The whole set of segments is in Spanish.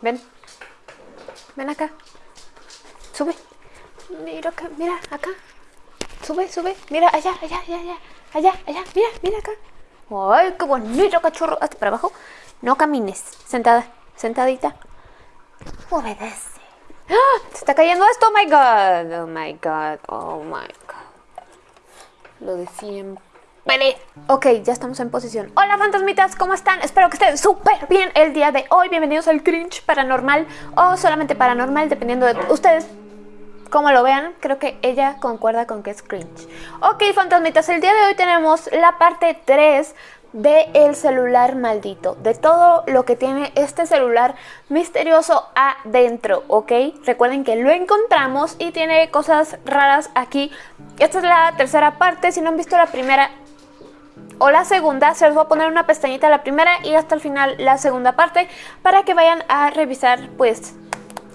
Ven. Ven acá. Sube. Mira acá, mira acá. Sube, sube. Mira allá, allá, allá, allá. Allá, allá. Mira, mira acá. Ay, qué bonito cachorro. Hasta para abajo. No camines. Sentada, sentadita. Obedece. ¡Ah! Se está cayendo esto. Oh my god. Oh my god. Oh my god. Lo de siempre. Vale. Ok, ya estamos en posición. Hola fantasmitas, ¿cómo están? Espero que estén súper bien el día de hoy. Bienvenidos al cringe paranormal o solamente paranormal, dependiendo de ustedes cómo lo vean. Creo que ella concuerda con que es cringe. Ok, fantasmitas, el día de hoy tenemos la parte 3 de el celular maldito, de todo lo que tiene este celular misterioso adentro, ¿ok? Recuerden que lo encontramos y tiene cosas raras aquí. Esta es la tercera parte, si no han visto la primera, o la segunda, se les va a poner una pestañita la primera y hasta el final la segunda parte para que vayan a revisar pues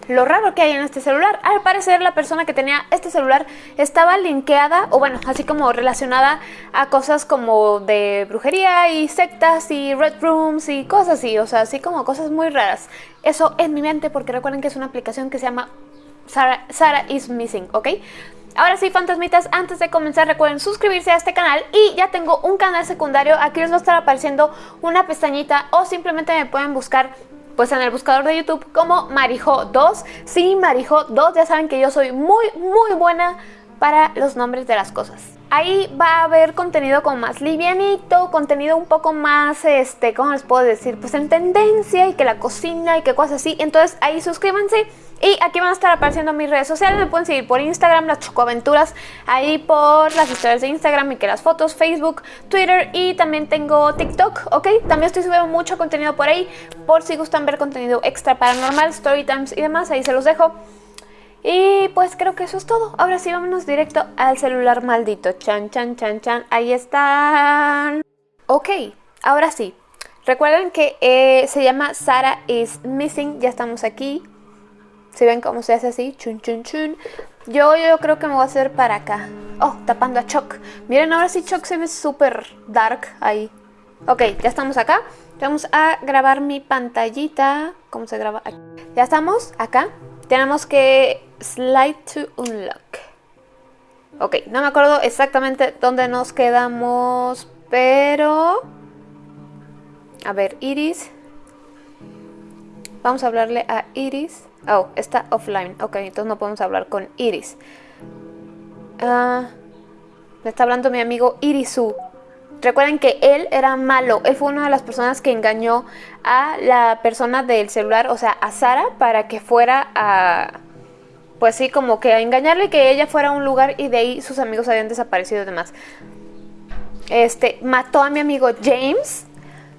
lo raro que hay en este celular. Al parecer la persona que tenía este celular estaba linkeada o bueno, así como relacionada a cosas como de brujería y sectas y red rooms y cosas así, o sea, así como cosas muy raras. Eso en mi mente porque recuerden que es una aplicación que se llama Sara, is Missing, ¿ok? Ahora sí, fantasmitas, antes de comenzar recuerden suscribirse a este canal y ya tengo un canal secundario, aquí les va a estar apareciendo una pestañita o simplemente me pueden buscar pues en el buscador de YouTube como Marijo2. Sí, Marijo2, ya saben que yo soy muy, muy buena para los nombres de las cosas. Ahí va a haber contenido como más livianito, contenido un poco más, este, ¿cómo les puedo decir? Pues en tendencia y que la cocina y que cosas así. Entonces ahí suscríbanse y aquí van a estar apareciendo mis redes sociales. Me pueden seguir por Instagram, las chocoaventuras, ahí por las historias de Instagram y que las fotos, Facebook, Twitter y también tengo TikTok, ¿ok? También estoy subiendo mucho contenido por ahí, por si gustan ver contenido extra paranormal, story times y demás, ahí se los dejo. Y pues creo que eso es todo. Ahora sí, vámonos directo al celular maldito. Chan, chan, chan, chan. Ahí están. Ok, ahora sí. Recuerden que eh, se llama Sara is Missing. Ya estamos aquí. Si ven cómo se hace así, chun, chun, chun. Yo, yo creo que me voy a hacer para acá. Oh, tapando a Chuck. Miren, ahora sí Chuck se ve súper dark ahí. Ok, ya estamos acá. Vamos a grabar mi pantallita. ¿Cómo se graba? Aquí. Ya estamos acá. Tenemos que slide to unlock. Ok, no me acuerdo exactamente dónde nos quedamos, pero... A ver, Iris. Vamos a hablarle a Iris. Oh, está offline. Ok, entonces no podemos hablar con Iris. Ah, me está hablando mi amigo Irisu. Recuerden que él era malo, él fue una de las personas que engañó a la persona del celular, o sea, a Sara, para que fuera a, pues sí, como que a engañarle que ella fuera a un lugar y de ahí sus amigos habían desaparecido y demás. Este, mató a mi amigo James,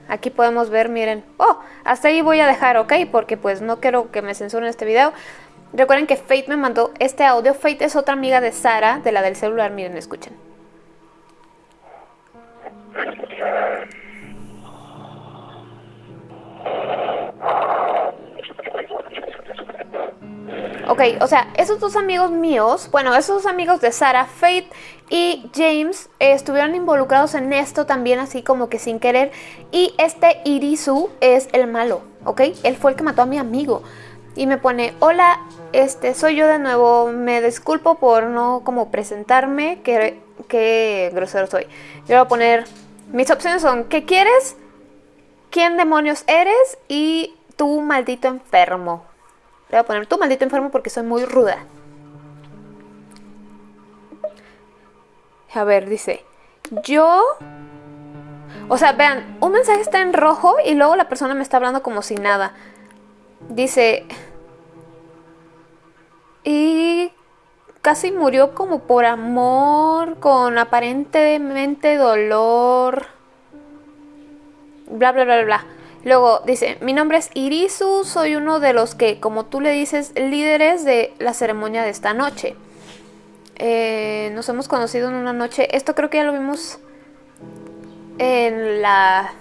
aquí podemos ver, miren, oh, hasta ahí voy a dejar, ok, porque pues no quiero que me censuren este video. Recuerden que Fate me mandó este audio, Fate es otra amiga de Sara, de la del celular, miren, escuchen. Ok, o sea, esos dos amigos míos, bueno, esos dos amigos de Sara, Faith y James estuvieron involucrados en esto también así como que sin querer. Y este Irisu es el malo, ¿ok? Él fue el que mató a mi amigo. Y me pone, hola, este, soy yo de nuevo, me disculpo por no como presentarme, que, que grosero soy. Yo voy a poner, mis opciones son, ¿qué quieres? ¿Quién demonios eres? Y tú maldito enfermo. Le voy a poner tú maldito enfermo porque soy muy ruda. A ver, dice, yo... O sea, vean, un mensaje está en rojo y luego la persona me está hablando como si nada. Dice... Y casi murió como por amor, con aparentemente dolor. Bla, bla, bla, bla. Luego dice, mi nombre es Irisu, soy uno de los que, como tú le dices, líderes de la ceremonia de esta noche. Eh, nos hemos conocido en una noche, esto creo que ya lo vimos en la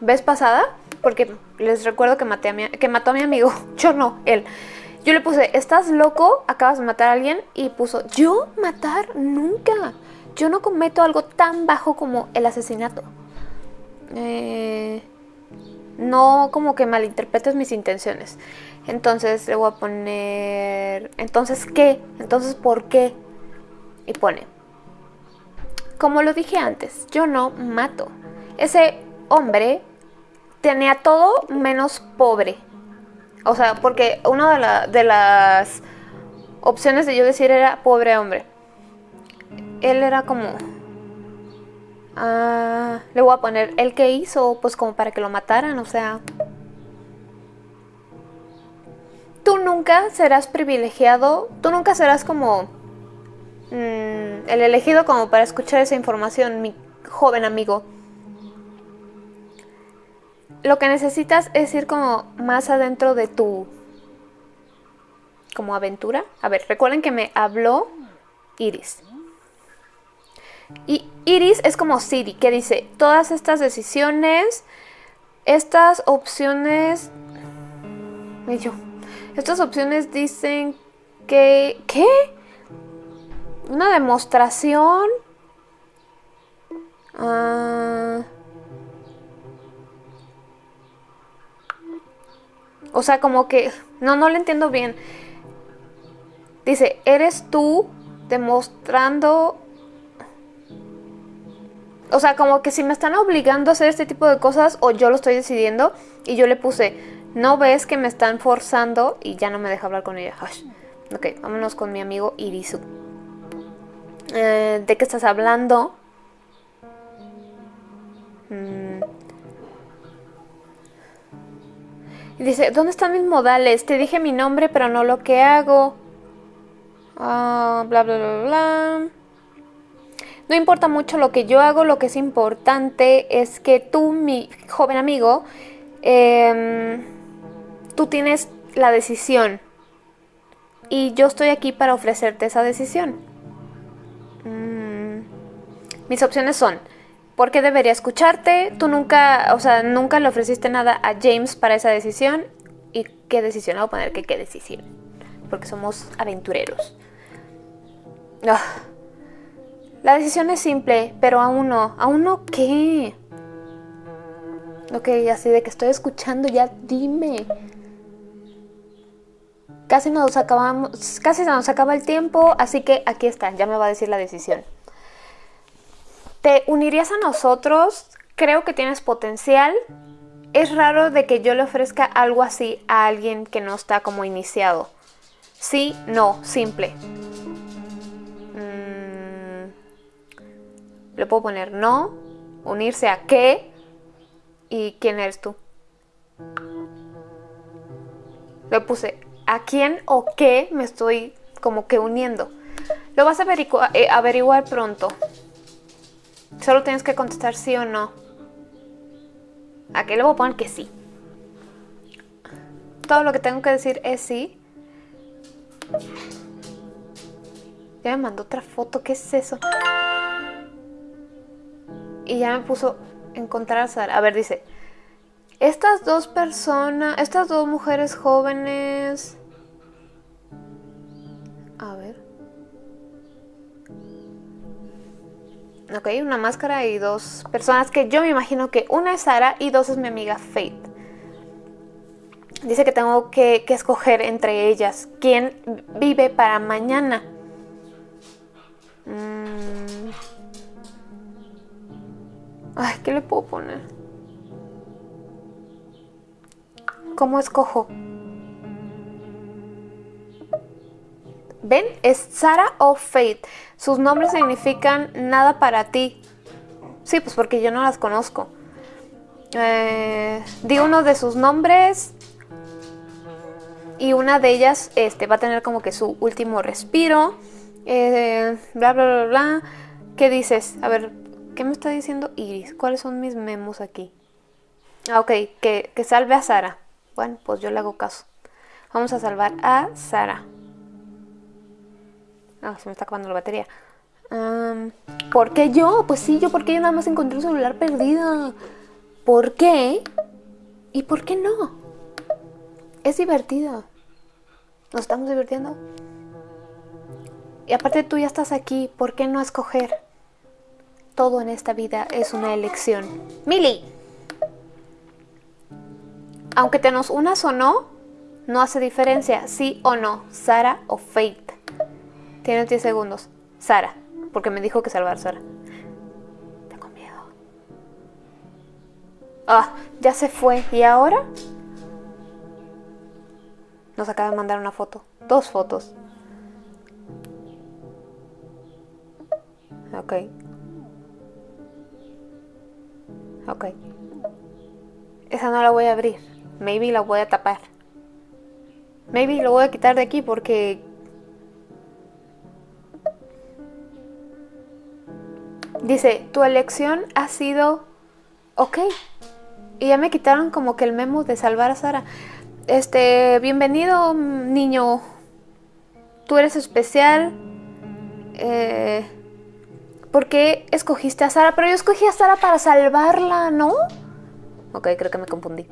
vez pasada, porque les recuerdo que, maté a que mató a mi amigo, yo no, él. Yo le puse, ¿estás loco? Acabas de matar a alguien. Y puso, ¿yo matar? Nunca. Yo no cometo algo tan bajo como el asesinato. Eh... No como que malinterpretes mis intenciones. Entonces le voy a poner... Entonces, ¿qué? Entonces, ¿por qué? Y pone... Como lo dije antes, yo no mato. Ese hombre tenía todo menos pobre. O sea, porque una de, las opciones de yo decir era pobre hombre. Él era como... Ah, le voy a poner el que hizo, pues como para que lo mataran, o sea... Tú nunca serás privilegiado, tú nunca serás como mm, el elegido como para escuchar esa información, mi joven amigo lo que necesitas es ir como más adentro de tu como aventura. A ver, recuerden que me habló Iris. Y Iris es como Siri, que dice, todas estas decisiones, estas opciones... Y yo, estas opciones dicen que... ¿Qué? Una demostración. Ah... O sea, como que, no, no lo entiendo bien. Dice, eres tú demostrando... O sea, como que si me están obligando a hacer este tipo de cosas o yo lo estoy decidiendo y yo le puse, no ves que me están forzando y ya no me deja hablar con ella. Ok, vámonos con mi amigo Irisu. Eh, ¿De qué estás hablando? Mm. Dice, ¿dónde están mis modales? Te dije mi nombre, pero no lo que hago. Ah, bla, bla, bla, bla. No importa mucho lo que yo hago, lo que es importante es que tú, mi joven amigo, em, tú tienes la decisión. Y yo estoy aquí para ofrecerte esa decisión. Mis opciones son ¿Por qué debería escucharte? Tú nunca, o sea, nunca le ofreciste nada a James para esa decisión. ¿Y qué decisión? Voy a poner que qué decisión. Porque somos aventureros. Ah. La decisión es simple, pero aún no. ¿Aún no qué? Ok, así de que estoy escuchando, ya dime. Casi nos acabamos, casi se nos acaba el tiempo, así que aquí está, ya me va a decir la decisión. ¿Te unirías a nosotros? Creo que tienes potencial. Es raro de que yo le ofrezca algo así a alguien que no está como iniciado. Sí, no, simple. Mm, le puedo poner no, unirse a qué y quién eres tú. Le puse a quién o qué me estoy como que uniendo. Lo vas a eh, averiguar pronto. Solo tienes que contestar sí o no. Aquí le voy a poner que sí. Todo lo que tengo que decir es sí. Ya me mandó otra foto, ¿qué es eso? Y ya me puso encontrar a Sara. A ver, dice. Estas dos personas, estas dos mujeres jóvenes... A ver. Ok, una máscara y dos personas que yo me imagino que una es Sara y dos es mi amiga Faith. Dice que tengo que, escoger entre ellas quién vive para mañana. Mm. Ay, ¿qué le puedo poner? ¿Cómo escojo? ¿Ven? Es Sara o Faith. Sus nombres significan nada para ti. Sí, pues porque yo no las conozco. Eh, di uno de sus nombres y una de ellas este, va a tener como que su último respiro. Eh, bla, bla, bla, bla. ¿Qué dices? A ver, ¿qué me está diciendo Iris? ¿Cuáles son mis memos aquí? Ah, ok, que, que salve a Sara. Bueno, pues yo le hago caso. Vamos a salvar a Sara. Ah, se me está acabando la batería. ¿Por qué yo? Pues sí, yo porque yo nada más encontré un celular perdido. ¿Por qué? ¿Y por qué no? Es divertido. Nos estamos divirtiendo. Y aparte tú ya estás aquí, ¿por qué no escoger? Todo en esta vida es una elección. ¡Mili! Aunque te nos unas o no, no hace diferencia, sí o no, Sara o Faith. Tienes 10 segundos. Sara, porque me dijo que salvar Sara. Tengo miedo. Ah, ya se fue. ¿Y ahora? Nos acaba de mandar una foto. Dos fotos. Ok. Ok. Esa no la voy a abrir. Maybe la voy a tapar. Maybe lo voy a quitar de aquí porque... Dice, tu elección ha sido... Ok. Y ya me quitaron como que el memo de salvar a Sara. Este, bienvenido niño. Tú eres especial. Eh, ¿Por qué escogiste a Sara? Pero yo escogí a Sara para salvarla, ¿no? Ok, creo que me confundí.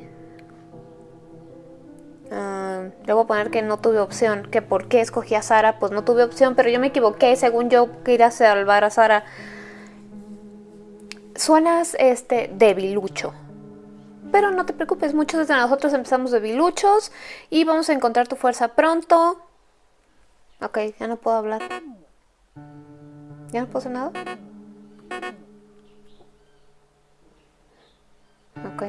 Uh, le voy a poner que no tuve opción. Que por qué escogí a Sara, pues no tuve opción, pero yo me equivoqué. Según yo quería salvar a Sara. Suenas este debilucho. Pero no te preocupes, muchos de nosotros empezamos debiluchos y vamos a encontrar tu fuerza pronto. Ok, ya no puedo hablar. ¿Ya no puedo hacer nada? Ok.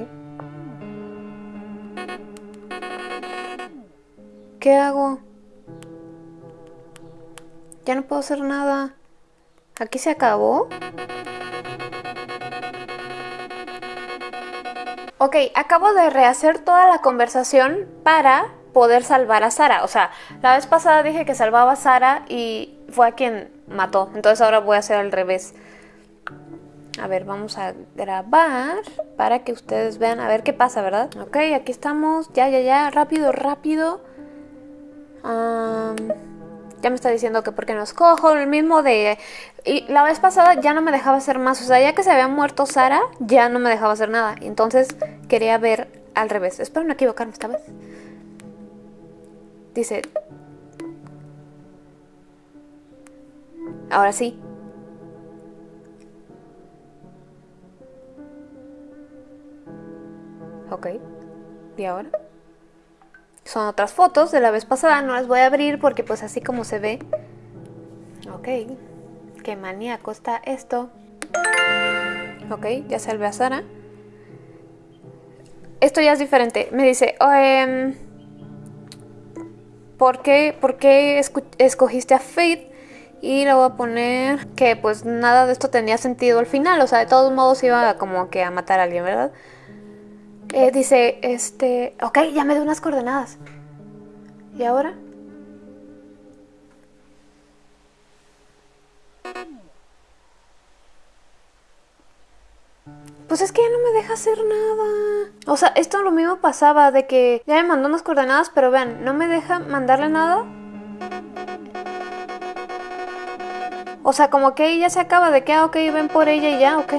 ¿Qué hago? Ya no puedo hacer nada. ¿Aquí se acabó? Ok, acabo de rehacer toda la conversación para poder salvar a Sara. O sea, la vez pasada dije que salvaba a Sara y fue a quien mató. Entonces ahora voy a hacer al revés. A ver, vamos a grabar para que ustedes vean. A ver qué pasa, ¿verdad? Ok, aquí estamos. Ya, ya, ya. Rápido, rápido. Ya me está diciendo que porque no escojo. El mismo de... Y la vez pasada ya no me dejaba hacer más. O sea, ya que se había muerto Sara, ya no me dejaba hacer nada. Entonces quería ver al revés. Espero no equivocarme esta vez. Dice... Ahora sí. Ok. ¿Y ahora? Son otras fotos de la vez pasada. No las voy a abrir porque pues así como se ve. Ok. Qué maníaco está esto. Ok, ya salve a Sara. Esto ya es diferente. Me dice, em, ¿por qué, por qué escogiste a Faith? Y le voy a poner que pues nada de esto tenía sentido al final. O sea, de todos modos iba como que a matar a alguien, ¿verdad? Eh, dice, este... Ok, ya me dio unas coordenadas. ¿Y ahora? Pues es que ya no me deja hacer nada. O sea, esto lo mismo pasaba de que ya me mandó unas coordenadas, pero vean, no me deja mandarle nada. O sea, como que ella se acaba de que, ah, ok, ven por ella y ya, ok.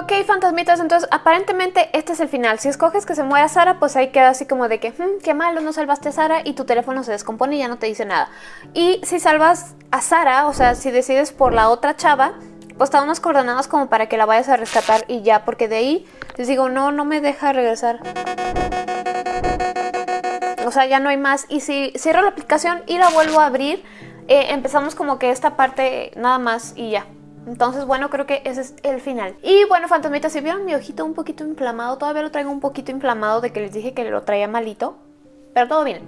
Ok, fantasmitas, entonces aparentemente este es el final. Si escoges que se muera Sara, pues ahí queda así como de que, hmm, qué malo, no salvaste a Sara y tu teléfono se descompone y ya no te dice nada. Y si salvas a Sara, o sea, si decides por la otra chava, pues te unas coordenadas como para que la vayas a rescatar y ya, porque de ahí les digo, no, no me deja regresar. O sea, ya no hay más. Y si cierro la aplicación y la vuelvo a abrir, eh, empezamos como que esta parte nada más y ya. Entonces, bueno, creo que ese es el final. Y bueno, fantasmitas, si vieron mi ojito un poquito inflamado, todavía lo traigo un poquito inflamado de que les dije que lo traía malito pero todo bien.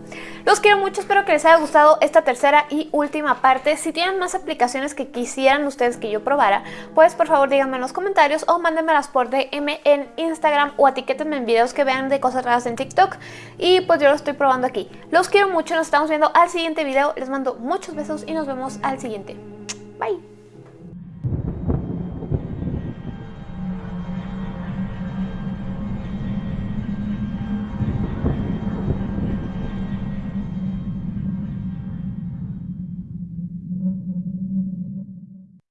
Los quiero mucho, espero que les haya gustado esta tercera y última parte. Si tienen más aplicaciones que quisieran ustedes que yo probara, pues por favor díganme en los comentarios o mándenmelas por DM en Instagram o etiquétenme en videos que vean de cosas raras en TikTok y pues yo lo estoy probando aquí. Los quiero mucho, nos estamos viendo al siguiente video, les mando muchos besos y nos vemos al siguiente. Bye.